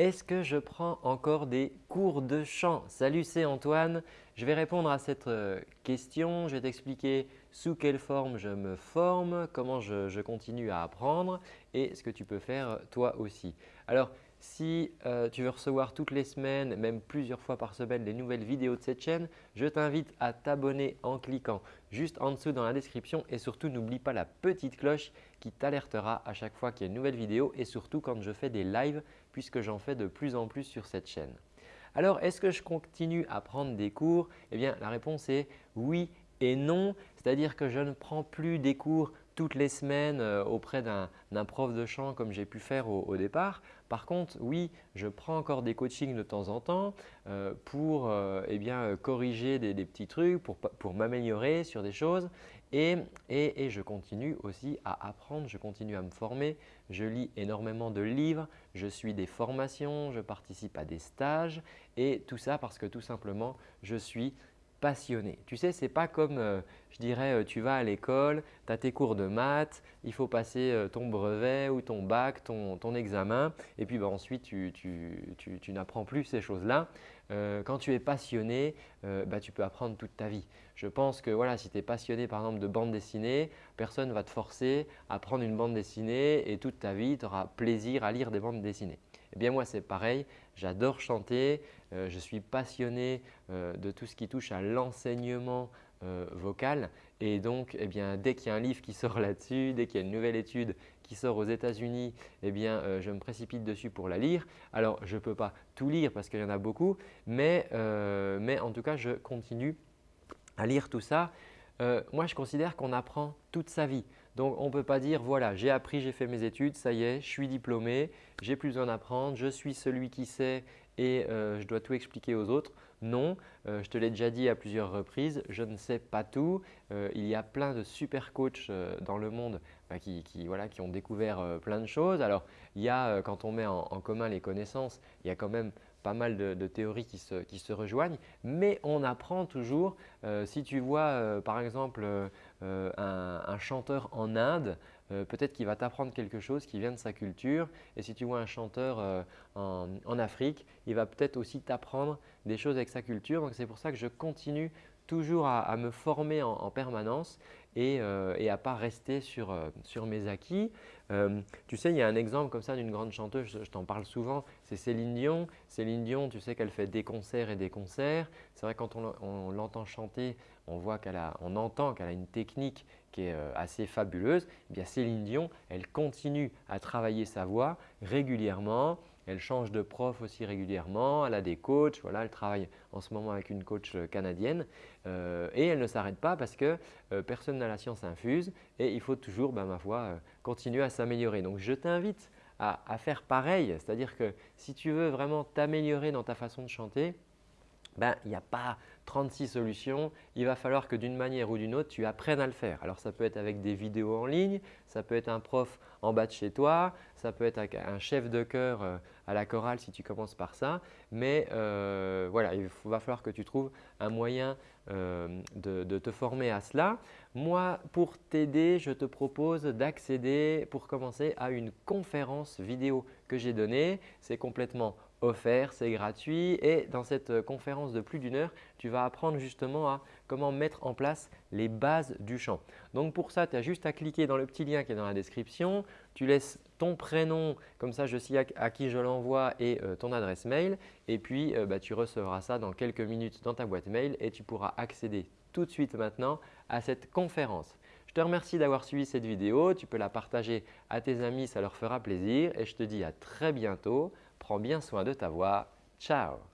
Est-ce que je prends encore des cours de chant? Salut, c'est Antoine. Je vais répondre à cette euh, question. Je vais t'expliquer sous quelle forme je me forme, comment je, continue à apprendre et ce que tu peux faire toi aussi. Alors, si euh, tu veux recevoir toutes les semaines, même plusieurs fois par semaine, les nouvelles vidéos de cette chaîne, je t'invite à t'abonner en cliquant juste en dessous dans la description et surtout n'oublie pas la petite cloche qui t'alertera à chaque fois qu'il y a une nouvelle vidéo et surtout quand je fais des lives puisque j'en fais de plus en plus sur cette chaîne. Alors, est-ce que je continue à prendre des cours? Eh bien, la réponse est oui et non, c'est-à-dire que je ne prends plus des cours toutes les semaines euh, auprès d'un prof de chant comme j'ai pu faire au, départ. Par contre, oui, je prends encore des coachings de temps en temps euh, pour euh, eh bien, corriger des, petits trucs, pour, pour m'améliorer sur des choses et, et, et, je continue aussi à apprendre, je continue à me former. Je lis énormément de livres, je suis des formations, je participe à des stages et tout ça parce que tout simplement, je suis passionné. Tu sais, ce n'est pas comme, euh, je dirais, euh, tu vas à l'école, tu as tes cours de maths, il faut passer euh, ton brevet ou ton bac, ton, examen et puis bah, ensuite tu, n'apprends plus ces choses-là. quand tu es passionné, bah, tu peux apprendre toute ta vie. Je pense que voilà, si tu es passionné par exemple de bande dessinée, personne ne va te forcer à prendre une bande dessinée et toute ta vie, tu auras plaisir à lire des bandes dessinées. Eh bien moi c'est pareil, j'adore chanter, je suis passionné euh, de tout ce qui touche à l'enseignement euh, vocal et donc eh bien, dès qu'il y a un livre qui sort là-dessus, dès qu'il y a une nouvelle étude qui sort aux États-Unis, eh bien, je me précipite dessus pour la lire. Alors je ne peux pas tout lire parce qu'il y en a beaucoup mais, mais en tout cas je continue à lire tout ça. moi je considère qu'on apprend toute sa vie. Donc, on ne peut pas dire voilà, j'ai appris, j'ai fait mes études, ça y est, je suis diplômé, j'ai plus besoin d'apprendre, je suis celui qui sait et euh, je dois tout expliquer aux autres. Non, euh, je te l'ai déjà dit à plusieurs reprises, je ne sais pas tout. Euh, il y a plein de super coachs dans le monde bah, qui, ont découvert plein de choses. Alors, il y a, quand on met en, commun les connaissances, il y a quand même pas mal de, théories qui se, rejoignent, mais on apprend toujours. si tu vois par exemple un, chanteur en Inde, peut-être qu'il va t'apprendre quelque chose qui vient de sa culture et si tu vois un chanteur en, Afrique, il va peut-être aussi t'apprendre des choses avec sa culture. Donc c'est pour ça que je continue toujours à, me former en, permanence et, euh, à ne pas rester sur, euh, sur mes acquis. Euh, tu sais, il y a un exemple comme ça d'une grande chanteuse, je, t'en parle souvent, c'est Céline Dion. Céline Dion, tu sais qu'elle fait des concerts et des concerts. C'est vrai quand on, l'entend chanter, on, voit qu'elle a, on entend qu'elle a une technique qui est assez fabuleuse. Eh bien, Céline Dion, elle continue à travailler sa voix régulièrement. Elle change de prof aussi régulièrement, elle a des coachs, elle travaille en ce moment avec une coach euh, canadienne euh, et elle ne s'arrête pas parce que euh, personne n'a la science infuse et il faut toujours, ben, ma foi, continuer à s'améliorer. Donc je t'invite à, faire pareil, c'est-à-dire que si tu veux vraiment t'améliorer dans ta façon de chanter, ben, il n'y a pas 36 solutions. Il va falloir que d'une manière ou d'une autre, tu apprennes à le faire. Alors, ça peut être avec des vidéos en ligne, ça peut être un prof en bas de chez toi, ça peut être un chef de chœur euh, à la chorale si tu commences par ça. Mais euh, voilà, il va falloir que tu trouves un moyen euh, de, te former à cela. Moi, pour t'aider, je te propose d'accéder pour commencer à une conférence vidéo que j'ai donnée. C'est complètement offert, c'est gratuit et dans cette euh, conférence de plus d'une heure, tu vas apprendre justement à comment mettre en place les bases du chant. Donc pour ça, tu as juste à cliquer dans le petit lien qui est dans la description, tu laisses ton prénom, comme ça je sais à, qui je l'envoie et euh, ton adresse mail et puis euh, bah, tu recevras ça dans quelques minutes dans ta boîte mail et tu pourras accéder tout de suite maintenant à cette conférence. Je te remercie d'avoir suivi cette vidéo. Tu peux la partager à tes amis, ça leur fera plaisir et je te dis à très bientôt Prends bien soin de ta voix. Ciao